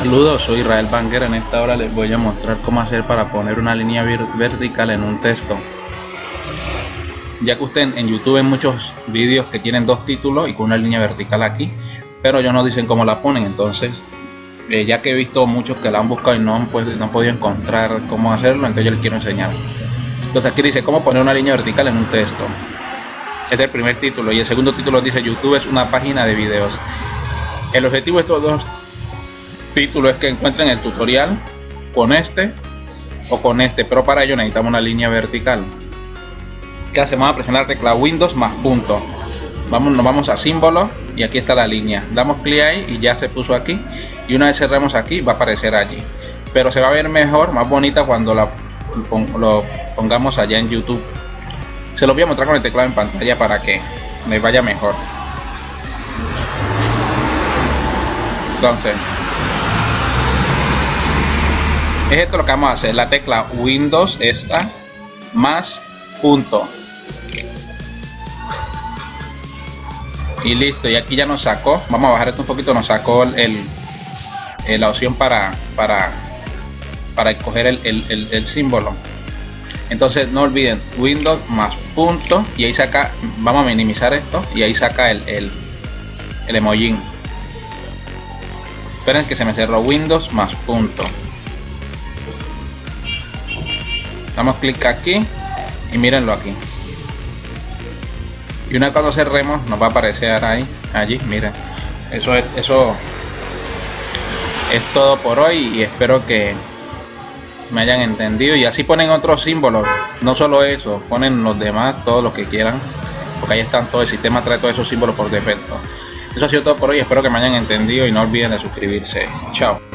Saludos, soy Israel Banger. En esta hora les voy a mostrar cómo hacer para poner una línea vertical en un texto. Ya que usted en YouTube en muchos vídeos que tienen dos títulos y con una línea vertical aquí, pero ellos no dicen cómo la ponen. Entonces, eh, ya que he visto muchos que la han buscado y no han, pues, no han podido encontrar cómo hacerlo, entonces yo les quiero enseñar. Entonces aquí dice cómo poner una línea vertical en un texto. Es el primer título y el segundo título dice YouTube es una página de videos. El objetivo de estos dos título es que encuentren el tutorial con este o con este, pero para ello necesitamos una línea vertical. ¿Qué hacemos? A presionar la tecla Windows más punto. Vamos, nos vamos a símbolo y aquí está la línea. Damos clic ahí y ya se puso aquí. Y una vez cerremos aquí va a aparecer allí. Pero se va a ver mejor, más bonita cuando la, lo pongamos allá en YouTube. Se lo voy a mostrar con el teclado en pantalla para que me vaya mejor. Entonces, es esto lo que vamos a hacer. La tecla windows esta más punto. Y listo y aquí ya nos sacó. Vamos a bajar esto un poquito nos sacó el, la opción para para para escoger el, símbolo. Entonces no olviden windows más punto y ahí saca vamos a minimizar esto y ahí saca el, el, el emoji esperen que se me cerró. Windows más punto damos clic aquí y mírenlo aquí. Y una cuando cerremos nos va a aparecer ahí allí miren eso es eso es todo por hoy y espero que me hayan entendido. Y así ponen otros símbolos no solo eso ponen los demás todos los que quieran porque ahí están todo el sistema trae todos esos símbolos por defecto. Eso ha sido todo por hoy espero que me hayan entendido y no olviden de suscribirse. Chao